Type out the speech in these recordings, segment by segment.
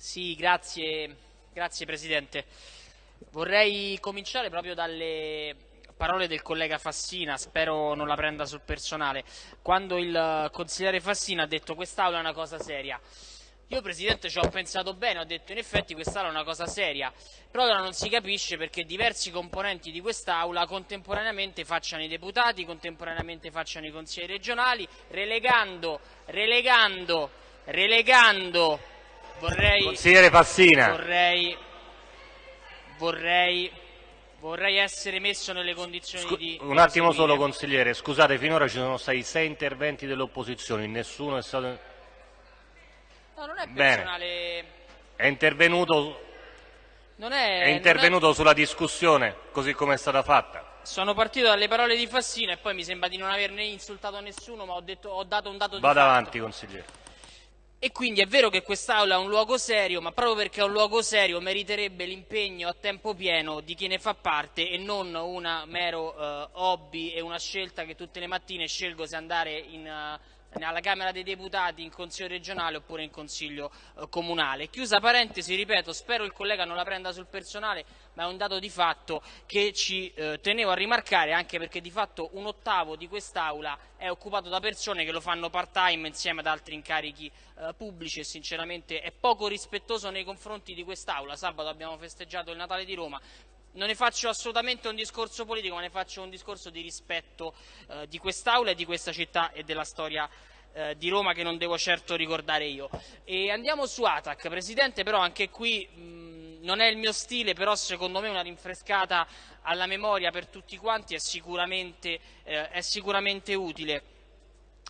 Sì, grazie, grazie Presidente. Vorrei cominciare proprio dalle parole del collega Fassina, spero non la prenda sul personale, quando il consigliere Fassina ha detto quest'Aula è una cosa seria. Io Presidente ci ho pensato bene, ho detto in effetti quest'Aula è una cosa seria, però ora non si capisce perché diversi componenti di quest'Aula contemporaneamente facciano i deputati, contemporaneamente facciano i consiglieri regionali, relegando, relegando, relegando Vorrei, Consigliere Fassina. Vorrei, vorrei, vorrei essere messo nelle condizioni Scu di... Un attimo solo consigliere, scusate, finora ci sono stati sei interventi delle opposizioni, nessuno è stato... No, non è personale... Bene. È intervenuto, non è, è intervenuto non è... sulla discussione, così come è stata fatta. Sono partito dalle parole di Fassina e poi mi sembra di non averne insultato nessuno, ma ho, detto, ho dato un dato di Vada fatto. avanti, consigliere. E quindi è vero che quest'Aula è un luogo serio, ma proprio perché è un luogo serio meriterebbe l'impegno a tempo pieno di chi ne fa parte e non un mero uh, hobby e una scelta che tutte le mattine scelgo se andare in, uh, alla Camera dei Deputati, in Consiglio regionale oppure in Consiglio eh, comunale. Chiusa parentesi, ripeto, spero il collega non la prenda sul personale, ma è un dato di fatto che ci eh, tenevo a rimarcare anche perché di fatto un ottavo di quest'Aula è occupato da persone che lo fanno part-time insieme ad altri incarichi eh, pubblici e sinceramente è poco rispettoso nei confronti di quest'Aula. Sabato abbiamo festeggiato il Natale di Roma, non ne faccio assolutamente un discorso politico, ma ne faccio un discorso di rispetto eh, di quest'Aula e di questa città e della storia eh, di Roma che non devo certo ricordare io. E andiamo su Atac, Presidente, però anche qui mh, non è il mio stile, però secondo me una rinfrescata alla memoria per tutti quanti è sicuramente, eh, è sicuramente utile.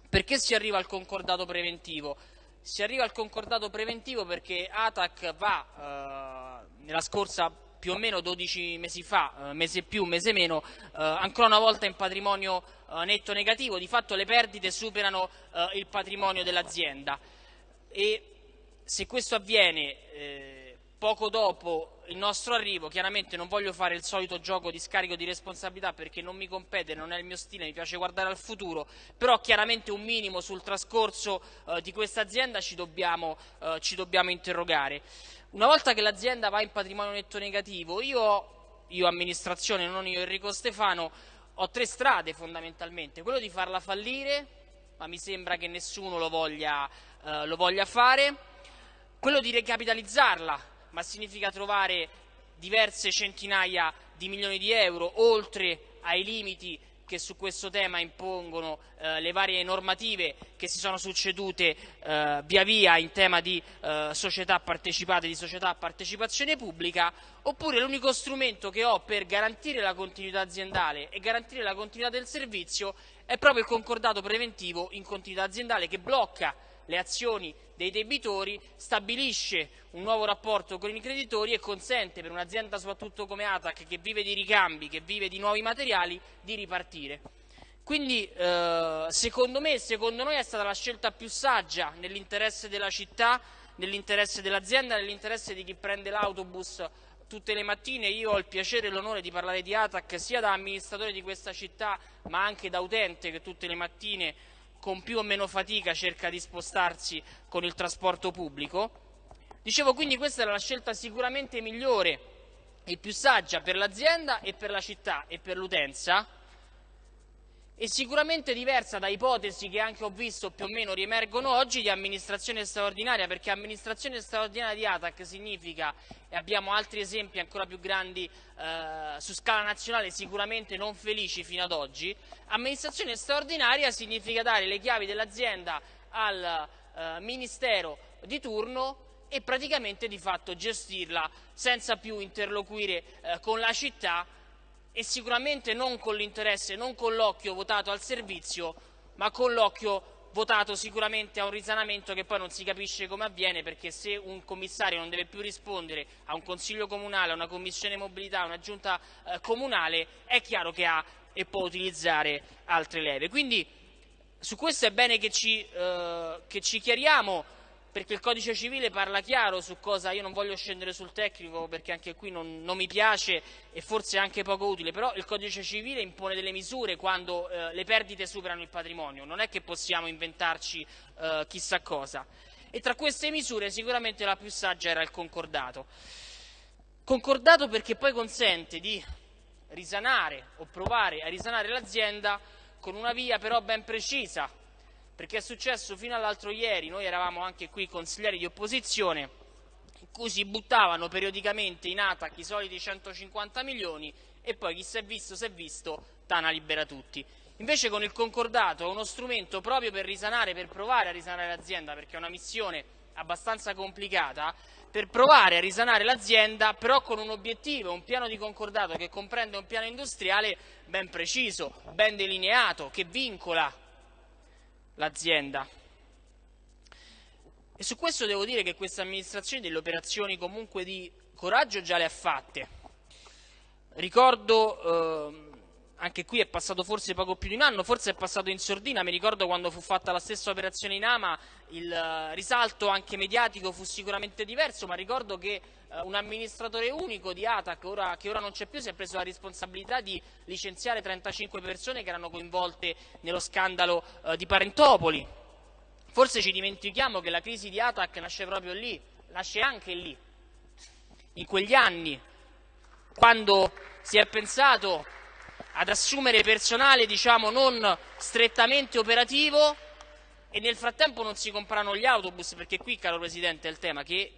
Perché si arriva al concordato preventivo? Si arriva al concordato preventivo perché Atac va eh, nella scorsa più o meno 12 mesi fa, eh, mese più, mese meno, eh, ancora una volta in patrimonio eh, netto negativo, di fatto le perdite superano eh, il patrimonio dell'azienda e se questo avviene eh, poco dopo il nostro arrivo, chiaramente non voglio fare il solito gioco di scarico di responsabilità perché non mi compete, non è il mio stile, mi piace guardare al futuro, però chiaramente un minimo sul trascorso eh, di questa azienda ci dobbiamo, ci dobbiamo interrogare. Una volta che l'azienda va in patrimonio netto negativo, io, io amministrazione, non io Enrico Stefano, ho tre strade fondamentalmente. Quello di farla fallire, ma mi sembra che nessuno lo voglia, eh, lo voglia fare. Quello di recapitalizzarla, ma significa trovare diverse centinaia di milioni di euro oltre ai limiti che su questo tema impongono eh, le varie normative che si sono succedute eh, via via in tema di eh, società partecipate, di società a partecipazione pubblica, oppure l'unico strumento che ho per garantire la continuità aziendale e garantire la continuità del servizio è proprio il concordato preventivo in continuità aziendale che blocca le azioni dei debitori, stabilisce un nuovo rapporto con i creditori e consente per un'azienda soprattutto come Atac che vive di ricambi, che vive di nuovi materiali, di ripartire. Quindi eh, secondo me, secondo noi è stata la scelta più saggia nell'interesse della città, nell'interesse dell'azienda, nell'interesse di chi prende l'autobus tutte le mattine. Io ho il piacere e l'onore di parlare di Atac sia da amministratore di questa città ma anche da utente che tutte le mattine con più o meno fatica cerca di spostarsi con il trasporto pubblico. Dicevo quindi questa era la scelta sicuramente migliore e più saggia per l'azienda e per la città e per l'utenza e sicuramente diversa da ipotesi che anche ho visto più o meno riemergono oggi di amministrazione straordinaria, perché amministrazione straordinaria di ATAC significa, e abbiamo altri esempi ancora più grandi eh, su scala nazionale sicuramente non felici fino ad oggi, amministrazione straordinaria significa dare le chiavi dell'azienda al eh, ministero di turno e praticamente di fatto gestirla senza più interloquire eh, con la città e sicuramente non con l'interesse, non con l'occhio votato al servizio, ma con l'occhio votato sicuramente a un risanamento che poi non si capisce come avviene perché se un commissario non deve più rispondere a un consiglio comunale, a una commissione mobilità, a una giunta eh, comunale, è chiaro che ha e può utilizzare altre leve. Quindi su questo è bene che ci, eh, che ci chiariamo perché il codice civile parla chiaro su cosa, io non voglio scendere sul tecnico perché anche qui non, non mi piace e forse è anche poco utile, però il codice civile impone delle misure quando eh, le perdite superano il patrimonio, non è che possiamo inventarci eh, chissà cosa. E tra queste misure sicuramente la più saggia era il concordato. Concordato perché poi consente di risanare o provare a risanare l'azienda con una via però ben precisa, perché è successo fino all'altro ieri, noi eravamo anche qui consiglieri di opposizione, in cui si buttavano periodicamente in ATAC i soliti 150 milioni e poi chi si è visto si è visto, Tana libera tutti. Invece con il concordato è uno strumento proprio per risanare, per provare a risanare l'azienda, perché è una missione abbastanza complicata, per provare a risanare l'azienda, però con un obiettivo, un piano di concordato che comprende un piano industriale ben preciso, ben delineato, che vincola l'azienda. E su questo devo dire che questa amministrazione delle operazioni comunque di coraggio già le ha fatte. Ricordo, eh, anche qui è passato forse poco più di un anno, forse è passato in sordina, mi ricordo quando fu fatta la stessa operazione in Ama, il eh, risalto anche mediatico fu sicuramente diverso, ma ricordo che eh, un amministratore unico di ATAC, ora, che ora non c'è più, si è preso la responsabilità di licenziare 35 persone che erano coinvolte nello scandalo eh, di Parentopoli. Forse ci dimentichiamo che la crisi di ATAC nasce proprio lì, nasce anche lì, in quegli anni, quando si è pensato ad assumere personale diciamo, non strettamente operativo e nel frattempo non si comprano gli autobus, perché qui, caro Presidente, è il tema che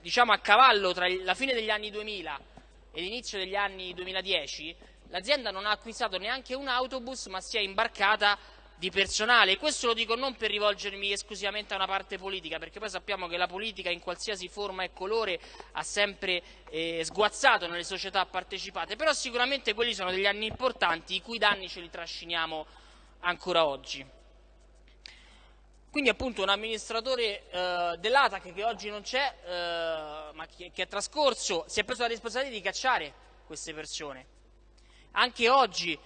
diciamo, a cavallo tra la fine degli anni 2000 e l'inizio degli anni 2010 l'azienda non ha acquistato neanche un autobus ma si è imbarcata di personale questo lo dico non per rivolgermi esclusivamente a una parte politica perché poi sappiamo che la politica in qualsiasi forma e colore ha sempre eh, sguazzato nelle società partecipate però sicuramente quelli sono degli anni importanti i cui danni ce li trasciniamo ancora oggi. Quindi appunto un amministratore eh, dell'ATAC che oggi non c'è, eh, ma che, che, è trascorso, si è preso la responsabilità di cacciare queste persone. Anche oggi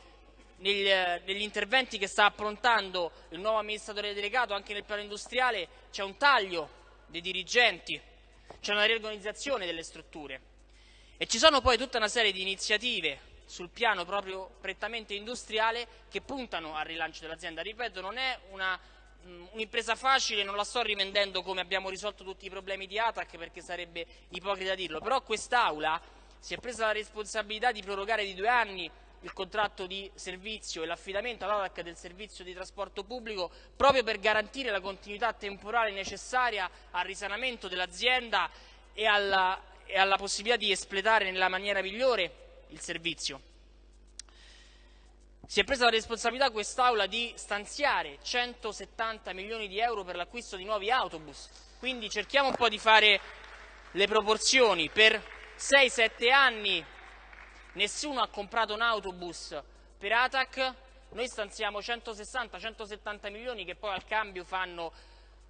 negli, negli interventi che sta approntando il nuovo amministratore delegato, anche nel piano industriale, c'è un taglio dei dirigenti, c'è una riorganizzazione delle strutture e ci sono poi tutta una serie di iniziative sul piano proprio prettamente industriale che puntano al rilancio dell'azienda. Ripeto, non è Mm, un'impresa facile, non la sto rivendendo come abbiamo risolto tutti i problemi di ATAC perché sarebbe ipocrita dirlo, però quest'Aula si è presa la responsabilità di prorogare di due anni il contratto di servizio e l'affidamento all'ATAC del servizio di trasporto pubblico proprio per garantire la continuità temporale necessaria al risanamento dell'azienda e e alla possibilità di espletare nella maniera migliore il servizio si è presa la responsabilità quest'Aula di stanziare 170 milioni di euro per l'acquisto di nuovi autobus. Quindi cerchiamo un po' di fare le proporzioni. Per 6-7 anni nessuno ha comprato un autobus per ATAC, noi stanziamo 160-170 milioni che poi al cambio fanno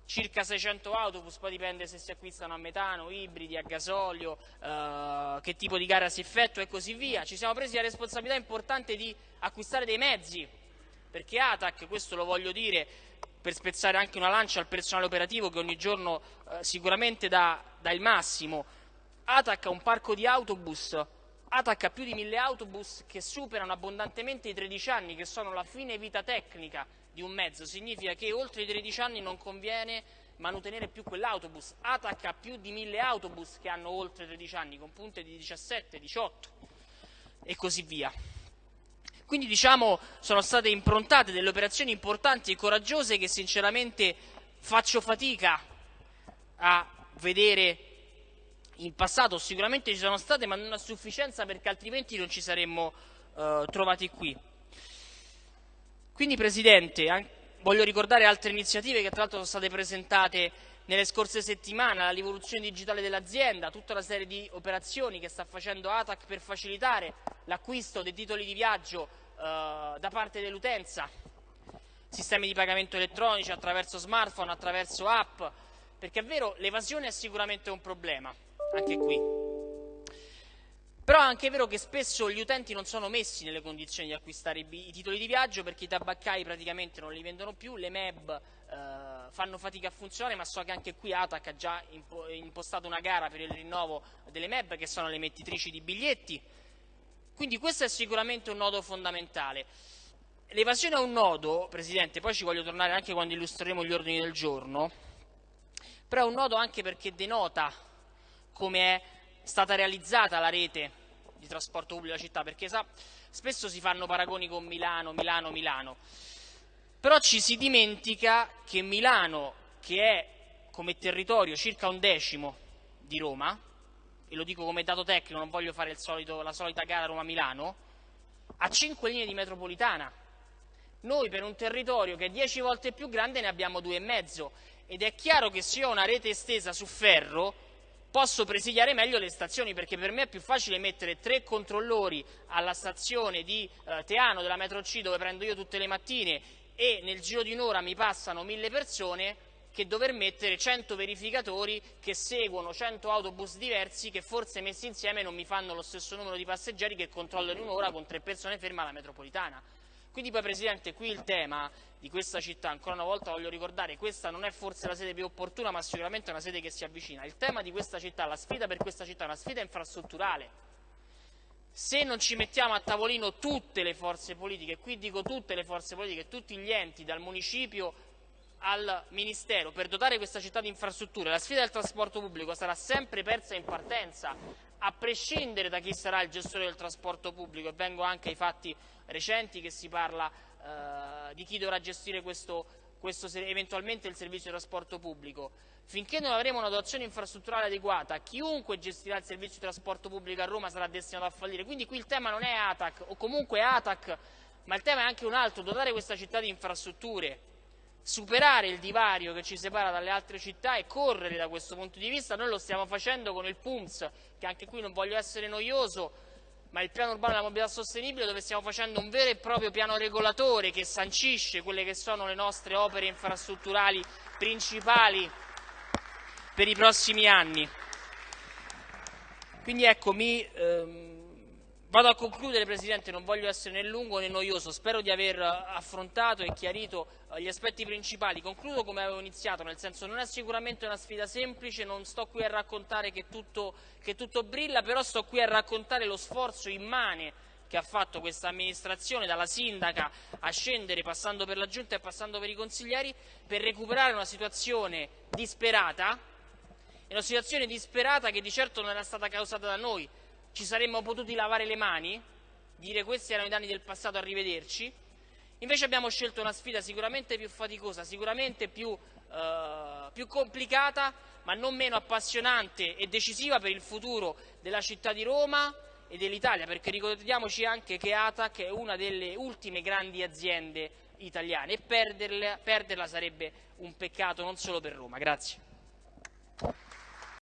circa 600 autobus, poi dipende se si acquistano a metano, ibridi, a gasolio, eh, che tipo di gara si effettua e così via. Ci siamo presi la responsabilità importante di acquistare dei mezzi, perché ATAC, questo lo voglio dire per spezzare anche una lancia al personale operativo che ogni giorno eh, sicuramente dà, dà il massimo, ATAC ha un parco di autobus ATAC ha più di mille autobus che superano abbondantemente i 13 anni, che sono la fine vita tecnica di un mezzo, significa che oltre i 13 anni non conviene manutenere più quell'autobus. ATAC ha più di 1000 autobus che hanno oltre 13 anni, con punte di 17, 18 e così via. Quindi diciamo sono state improntate delle operazioni importanti e coraggiose che sinceramente faccio fatica a vedere in passato, sicuramente ci sono state ma non a sufficienza perché altrimenti non ci saremmo eh, trovati qui. Quindi Presidente, voglio ricordare altre iniziative che tra l'altro sono state presentate nelle scorse settimane, la rivoluzione digitale dell'azienda, tutta una serie di operazioni che sta facendo ATAC per facilitare l'acquisto dei titoli di viaggio eh, da parte dell'utenza, sistemi di pagamento elettronici attraverso smartphone, attraverso app, perché è vero l'evasione è sicuramente un problema, anche qui. Però è anche vero che spesso gli utenti non sono messi nelle condizioni di acquistare i, titoli di viaggio perché i tabaccai praticamente non li vendono più, le MEB eh, fanno fatica a funzionare, ma so che anche qui ATAC ha già impostato una gara per il rinnovo delle MEB che sono le emettitrici di biglietti. Quindi questo è sicuramente un nodo fondamentale. L'evasione è un nodo, Presidente, poi ci voglio tornare anche quando illustreremo gli ordini del giorno, però è un nodo anche perché denota come è stata realizzata la rete di trasporto pubblico della città, perché sa, spesso si fanno paragoni con Milano, Milano, Milano, però ci si dimentica che Milano, che è come territorio circa un decimo di Roma, e lo dico come dato tecnico, non voglio fare solito, la solita gara Roma-Milano, ha cinque linee di metropolitana. Noi per un territorio che è dieci volte più grande ne abbiamo due e mezzo ed è chiaro che se io ho una rete estesa su ferro posso presidiare meglio le stazioni perché per me è più facile mettere tre controllori alla stazione di eh, Teano della metro C dove prendo io tutte le mattine e nel giro di un'ora mi passano mille persone che dover mettere 100 verificatori che seguono 100 autobus diversi che forse messi insieme non mi fanno lo stesso numero di passeggeri che controllo in un'ora con tre persone ferme alla metropolitana. Quindi poi Presidente qui il tema di questa città, ancora una volta voglio ricordare, questa non è forse la sede più opportuna ma sicuramente è una sede che si avvicina, il tema di questa città, la sfida per questa città è una sfida infrastrutturale. Se non ci mettiamo a tavolino tutte le forze politiche, qui dico tutte le forze politiche, tutti gli enti, dal municipio al Ministero per dotare questa città di infrastrutture, la sfida del trasporto pubblico sarà sempre persa in partenza, a prescindere da chi sarà il gestore del trasporto pubblico, e vengo anche ai fatti recenti che si parla eh, di chi dovrà gestire questo, questo, eventualmente il servizio di trasporto pubblico. Finché non avremo una dotazione infrastrutturale adeguata, chiunque gestirà il servizio di trasporto pubblico a Roma sarà destinato a fallire. Quindi qui il tema non è ATAC o comunque ATAC, ma il tema è anche un altro, dotare questa città di infrastrutture superare il divario che ci separa dalle altre città e correre da questo punto di vista. Noi lo stiamo facendo con il PUMS, che anche qui non voglio essere noioso, ma il piano urbano della mobilità sostenibile dove stiamo facendo un vero e proprio piano regolatore che sancisce quelle che sono le nostre opere infrastrutturali principali per i prossimi anni. Quindi ecco, mi, ehm, Vado a concludere Presidente, non voglio essere né lungo né noioso, spero di aver affrontato e chiarito eh, gli aspetti principali. Concludo come avevo iniziato, nel senso non è sicuramente una sfida semplice, non sto qui a raccontare che tutto, che tutto brilla, però sto qui a raccontare lo sforzo immane che ha fatto questa amministrazione, dalla sindaca a scendere, passando per la giunta e passando per i consiglieri, per recuperare una situazione disperata, una situazione disperata che di certo non era stata causata da noi, ci saremmo potuti lavare le mani, dire questi erano i danni del passato, arrivederci, invece abbiamo scelto una sfida sicuramente più faticosa, sicuramente più, eh, più complicata, ma non meno appassionante e decisiva per il futuro della città di Roma e dell'Italia, perché ricordiamoci anche che ATAC è una delle ultime grandi aziende italiane e perderla, perderla sarebbe un peccato non solo per Roma. Grazie.